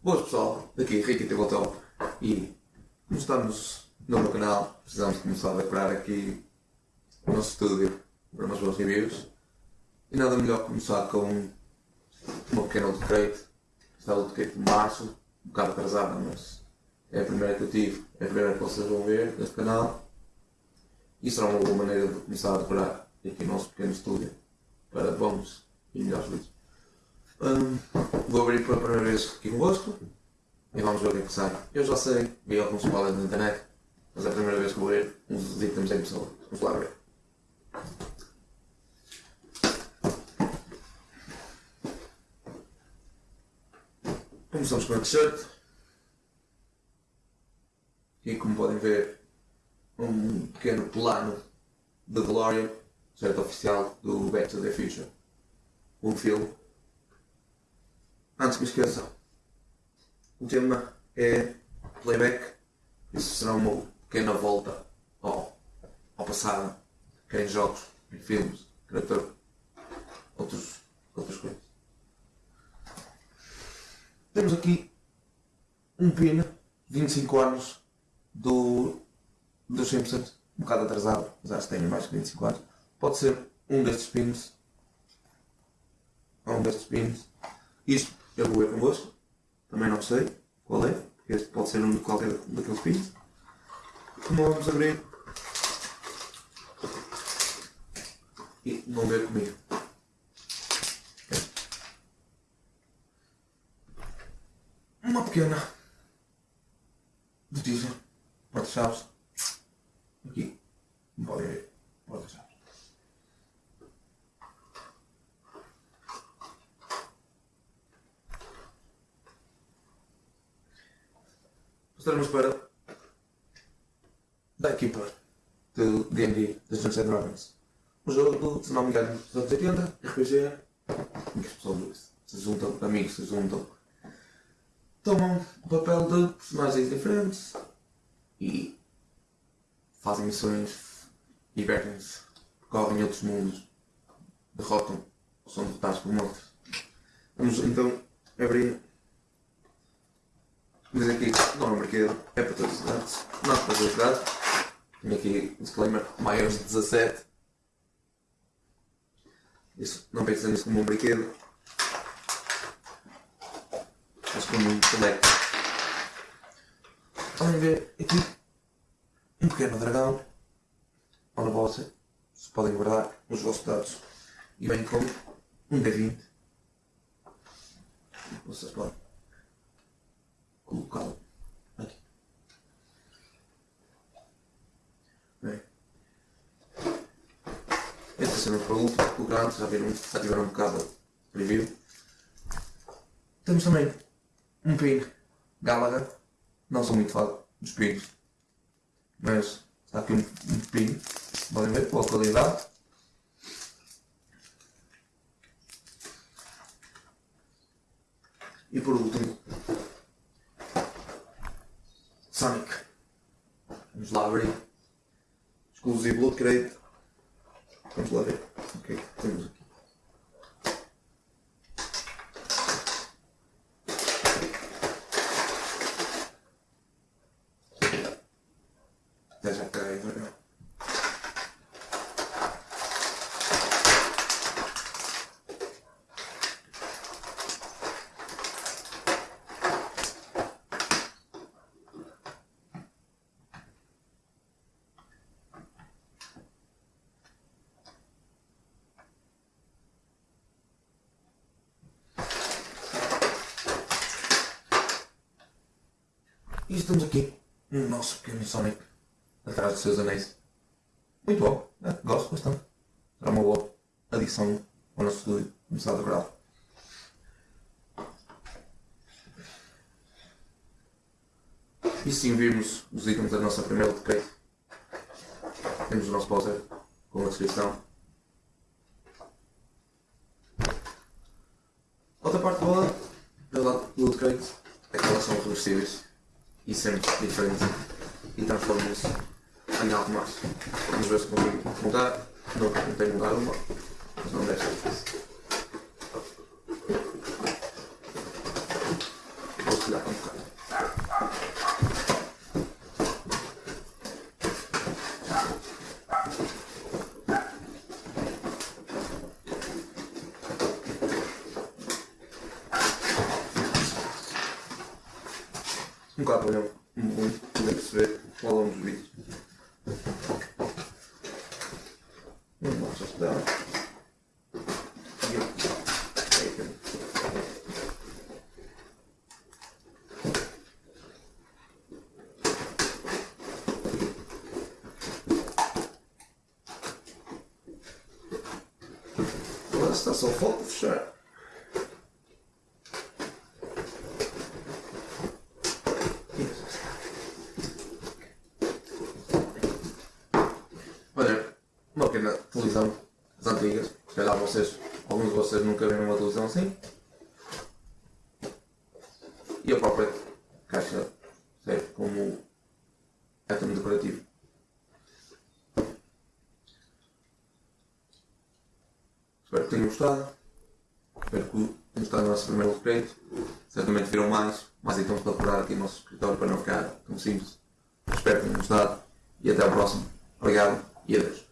Boas pessoal, daqui Ricky Tabletop e como estamos no meu canal, precisamos começar a decorar aqui o nosso estúdio para umas boas reviews. E nada melhor que começar com uma pequena autocrate, está a autocrate de março, um bocado atrasada, mas é a primeira que eu tive, é a primeira que vocês vão ver neste canal. E será uma boa maneira de começar a decorar aqui o nosso pequeno estúdio para bons e melhores vídeos. Hum, vou abrir pela primeira vez aqui convosco e vamos ver o que é que sai. Eu já sei, vi alguns spoilers na internet, mas é a primeira vez que vou ver uns itens em pessoa. Vamos lá ver. Começamos com a t-shirt. E como podem ver, um pequeno plano de DeLorean, t-shirt oficial do Back to the Future. Um filme. Antes que me esqueça, o tema é playback. Isso será uma pequena volta ao, ao passado, quer em jogos, em filmes, até outros, outras coisas. Temos aqui um pin, 25 anos, do, do 100%, um bocado atrasado, mas acho que tem mais que 25 anos. Pode ser um destes pins, ou um destes pins. Isto eu vou ver convosco, também não sei qual é, este pode ser um de qualquer daqueles pins. Como vamos abrir e vão ver comigo. Uma pequena notícia, porta-chaves, aqui, como podem ver, porta-chaves. Estaremos para equipa do D&D Dungeons Dragons. Um jogo, se não me engano, dos anos 80, RPG, em que as pessoas se juntam, amigos se juntam, tomam o papel de personagens diferentes e fazem missões, divertem-se, correm outros mundos, derrotam ou são derrotados por monstros. Vamos então abrir Diz aqui não é um brinquedo, é para todos os idades. Não para todos os idades. Tenho aqui um disclaimer, maiores de 17. Isso, não pensem nisso como um brinquedo. Mas como um collector. Podem ver aqui um pequeno dragão. Onde vocês podem guardar os vossos dados. E bem como um D20. Vocês podem colocá-lo aqui. Bem. Esta cena para o último, o grande, já, já tiveram um bocado review. Temos também um pin Gallagher. Não sou muito fã dos pins, mas está aqui um, um. Podem ver boa qualidade. E por último, Sonic. Vamos lá abrir. Exclusivo Loot Crate. Vamos lá ver. O que é que temos aqui? Até já cai, dragão. E estamos aqui no nosso pequeno Sonic atrás dos seus anéis. Muito bom, é, gosto bastante. Será uma boa adição ao nosso estúdio, a decorá-lo. E sim vimos os itens da nossa primeira decreto. Temos o nosso poster com a descrição. Outra parte boa do Crate é que elas são reversíveis e sempre diferentes e transformam-se em algo mais. Vamos ver se consigo mudar. Não, não tenho mudar uma, mas não deve ser difícil. Vou um bocado mesmo, muito, poder perceber ao longo dos vídeos. Não vamos estudar. E eu- é que- pequena televisão das antigas. Se calhar vocês, alguns de vocês nunca viram uma televisão assim. E a própria caixa serve como item decorativo. Espero que tenham gostado. Espero que tenham gostado do nosso primeiro upgrade. Certamente viram mais, mais itens para decorar aqui no nosso escritório para não ficar tão simples. Espero que tenham gostado e até ao próximo. Obrigado e adeus.